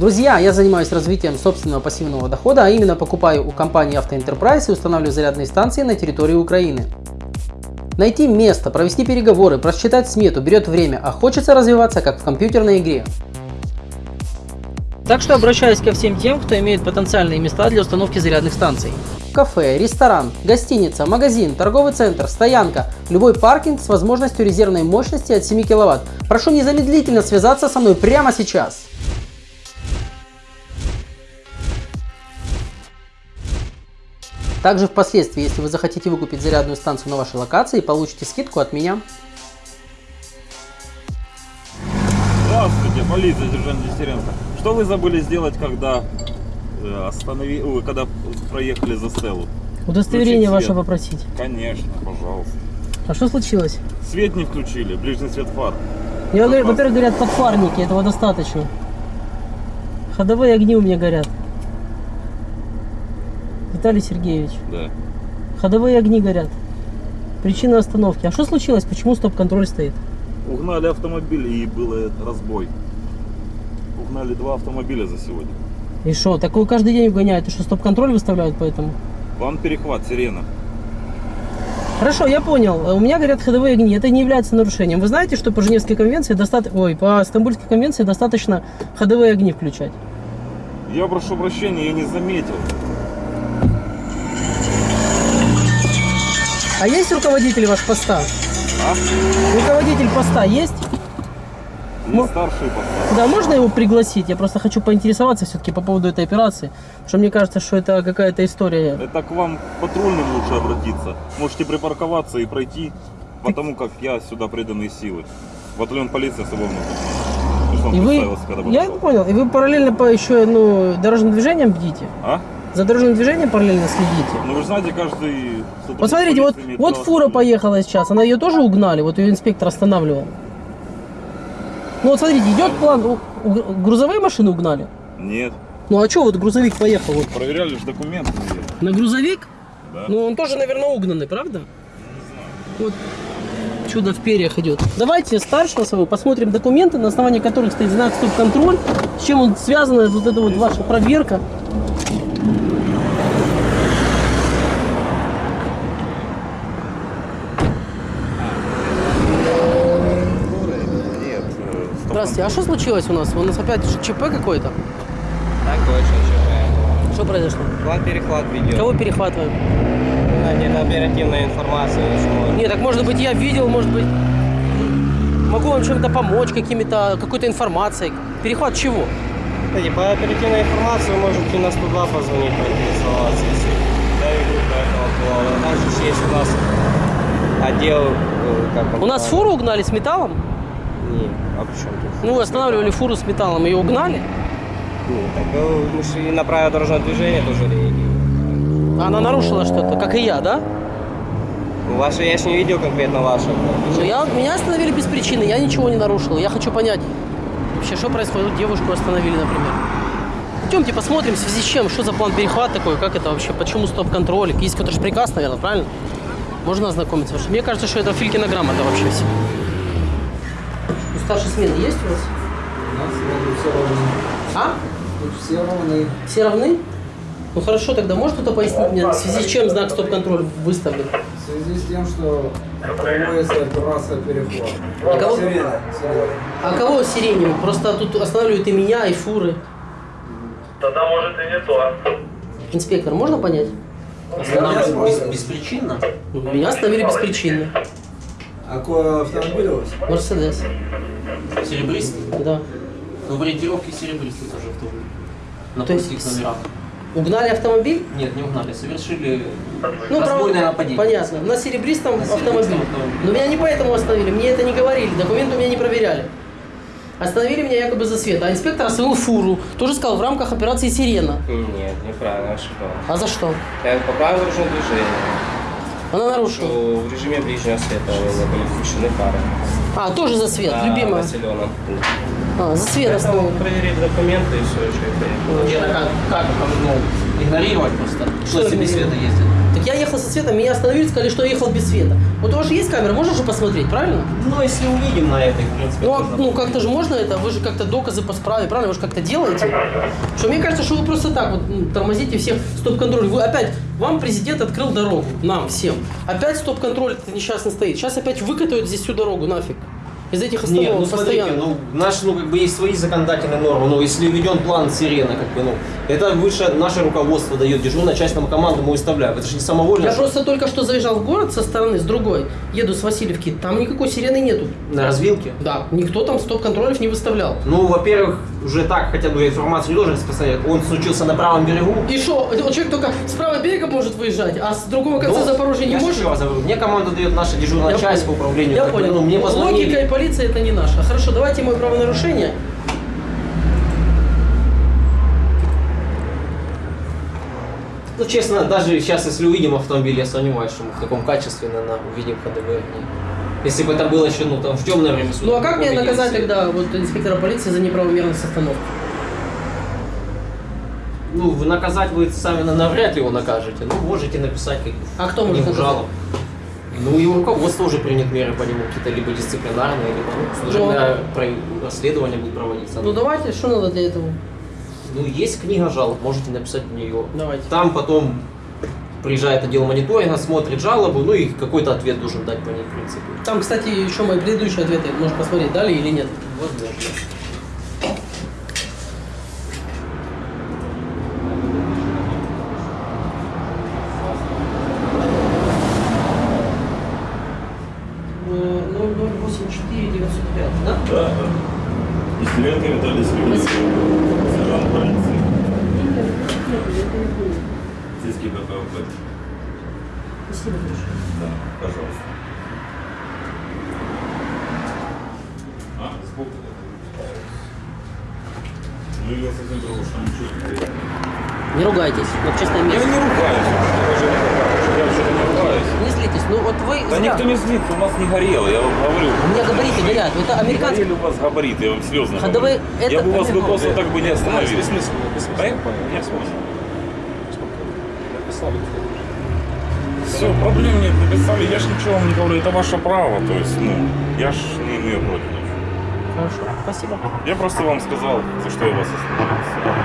Друзья, я занимаюсь развитием собственного пассивного дохода, а именно покупаю у компании Enterprise и устанавливаю зарядные станции на территории Украины. Найти место, провести переговоры, просчитать смету берет время, а хочется развиваться как в компьютерной игре. Так что обращаюсь ко всем тем, кто имеет потенциальные места для установки зарядных станций. Кафе, ресторан, гостиница, магазин, торговый центр, стоянка, любой паркинг с возможностью резервной мощности от 7 кВт. Прошу незамедлительно связаться со мной прямо сейчас. Также впоследствии, если вы захотите выкупить зарядную станцию на вашей локации, получите скидку от меня. Здравствуйте, полиция, сержант Дестеренко. Что вы забыли сделать, когда э, останови... Ой, когда проехали за стелу? Удостоверение ваше попросить. Конечно, пожалуйста. А что случилось? Свет не включили, ближний свет фар. Во-первых, говорят подфарники, этого достаточно. Ходовые огни у меня горят. Виталий Сергеевич, Да. ходовые огни горят. Причина остановки. А что случилось? Почему стоп-контроль стоит? Угнали автомобиль и был разбой. Угнали два автомобиля за сегодня. И что? Так вы каждый день угоняют, и что стоп-контроль выставляют поэтому? План перехват, сирена. Хорошо, я понял. У меня горят ходовые огни. Это не является нарушением. Вы знаете, что по Женевской конвенции достаточно... Ой, по Стамбульской конвенции достаточно ходовые огни включать. Я прошу прощения, я не заметил. А есть руководитель ваш поста? А? Руководитель поста есть? Не Ну- старший поставил. Да, можно его пригласить? Я просто хочу поинтересоваться все-таки по поводу этой операции. Потому что мне кажется, что это какая-то история. Это к вам патрульным лучше обратиться. Можете припарковаться и пройти, потому как я сюда преданные силы. Батальон полиции. Что он И вы, я подошел. понял, и вы параллельно по еще, ну, дорожным движением бдите? А? За дорожным движением параллельно следите? Ну вы же знаете, каждый... сотрудник Вот смотрите, вот, фура поехала сейчас, она ее тоже угнали, вот ее инспектор останавливал. Ну вот смотрите, идет план, грузовые машины угнали? Нет. Ну а что вот грузовик поехал вот? Проверяли же документы. На грузовик? Да. Ну он тоже, наверное, угнанный, правда? Вот чудо в перьях идет. Давайте старшего своего посмотрим документы, на основании которых стоит знак стоп-контроль, с чем он связан, вот эта вот ваша проверка. Здравствуйте, а что случилось у нас? У нас опять ЧП какой-то? Так точно, ЧП. Что произошло? План перехват видео. Кого перехватываем? Да, где-то оперативная информация. что- Нет, так может быть я видел, может быть могу вам чем-то помочь, какими-то, какой-то информацией. Перехват чего? Кстати, по оперативной информации вы можете на 102 позвонить, поинтересоваться, если довели до этого плана. Также есть у нас отдел, э, как он У нас фуру угнали с металлом. Не, а при чем тут? Ну, останавливали фуру с металлом, ее угнали. Не, так э, мы же и на правила дорожного движения тоже реагируем. Она нарушила что-то, как и я, да? Ну, Ваши, я же не видел конкретно ваши. Ну, я, меня остановили без причины, я ничего не нарушил. Я хочу понять, вообще, что происходит. Девушку остановили, например. Идемте посмотрим, в связи с чем, что за план перехват такой, как это вообще, почему стоп-контроль. Есть какой-то же приказ, наверное, правильно? Можно ознакомиться? Потому что мне кажется, что это Филькина грамота вообще все. Старшей смены есть у вас? У нас вроде все равны. А? Тут все равны. Все равны? Ну хорошо, тогда может кто-то пояснить мне, в связи с чем знак стоп-контроль выставлен? В связи с тем, что проводится операция перехват. А кого- Сирена. А кого сиренью? Просто тут останавливают и меня, и фуры. Тогда может и не то. Инспектор, можно понять? Останавливают. Беспричинно? Ну, Меня остановили беспричинно. А какой автомобиль у вас? Мерседес. Серебристый? Да. Ну, в ориентировке серебристый тоже автомобиль. На То есть номерах. Угнали автомобиль? Нет, не угнали, совершили Ну, разбойное право- нападение. Понятно. На серебристом На серебристом автомобиле. автомобиле. Но меня не поэтому остановили, мне это не говорили, документы у меня не проверяли. Остановили меня якобы за свет, а инспектор остановил фуру. Тоже сказал, в рамках операции «Сирена». Нет, неправильно, ошибаюсь. А за что? Я по правилам дорожного движения, Она нарушила. что в режиме ближнего света были включены фары. А, тоже за свет, На любимая. населенном. А, за свет остановил. проверить документы и все, что это. Нет, а как, как ну, игнорировать просто? Что Что себе света ездит? Я ехал со светом, меня остановили, сказали, что я ехал без света. Вот у вас же есть камера, можно же посмотреть, правильно? Ну, если увидим на этой, в принципе, Ну, а, ну как-то же можно это, вы же как-то доказы по справе, правильно? Вы же как-то делаете. Что мне кажется, что вы просто так вот тормозите всех стоп-контроль. Вы опять, вам президент открыл дорогу, нам всем. Опять стоп-контроль несчастный стоит. Сейчас опять выкатают здесь всю дорогу нафиг. Из этих остановок Нет, ну смотрите, ну, наш, ну, как бы есть свои законодательные нормы, ну, если введен план сирена, как бы, ну, это выше наше руководство дает, дежурная часть нам команду мы выставляем, это же не самовольно. Я что- просто только что заезжал в город со стороны, с другой. Еду с Васильевки, там никакой сирены нету. На развилке. Да, никто там стоп-контролев не выставлял. Ну, во-первых, уже так хотя бы информацию не должен распространять. Он случился на правом берегу. И что, вот человек только с правого берега может выезжать, а с другого конца Ну, Запорожья не я же может? говорю, мне команду дает наша дежурная Я часть понял. по управлению. Я бы, понял. ну, мне Логика и полиция это не наша. Хорошо, давайте мое правонарушение. Ну, честно, даже сейчас, если увидим автомобиль, я сомневаюсь, что мы в таком качестве, наверное, увидим огни. Если бы это было еще, ну, там, в темное время суток. Ну а как мне наказать тогда вот инспектора полиции за неправомерность остановки? Ну, вы наказать вы сами на- навряд ли его накажете. Ну, можете написать как А кто может наказать? жалобу. Ну, и руководство уже примет меры по нему, какие-то либо дисциплинарные, либо ну, служебное про- расследование будет проводиться. Ну давайте, что надо для этого? Ну, есть книга жалоб, можете написать в нее. Давайте. Там потом приезжает отдел мониторинга, смотрит жалобу, ну и какой-то ответ должен дать по ней, в принципе. Там, кстати, еще мои предыдущие ответы, можно посмотреть, дали или нет. Возможно. Э, 0084 905, да? Да, да. Нестеренко Виталий Сергеевич, сержант полиции. Сельский КПВП. Спасибо большое. Да, пожалуйста. А, сбоку. Ну, я совсем. Не ругайтесь, в общественном Я месте. не ругаюсь, я же не ругаюсь. Я не ругаюсь. Не злитесь, ну вот вы... Да зря. никто не злится, у нас не горело, я вам говорю. У меня габариты горят, это Не американский... горели у вас габариты, я вам серьезно Ходовые- говорю. это Я бы вас бы американцы. просто так бы не остановил. Без смысла, без смысла. Да? Понятно. Написали. Все, проблем нет, написали, я ж ничего вам не говорю, это ваше право, то есть, ну, я ж не имею против. ничего. Хорошо, спасибо. Я просто вам сказал, за что я вас остановил.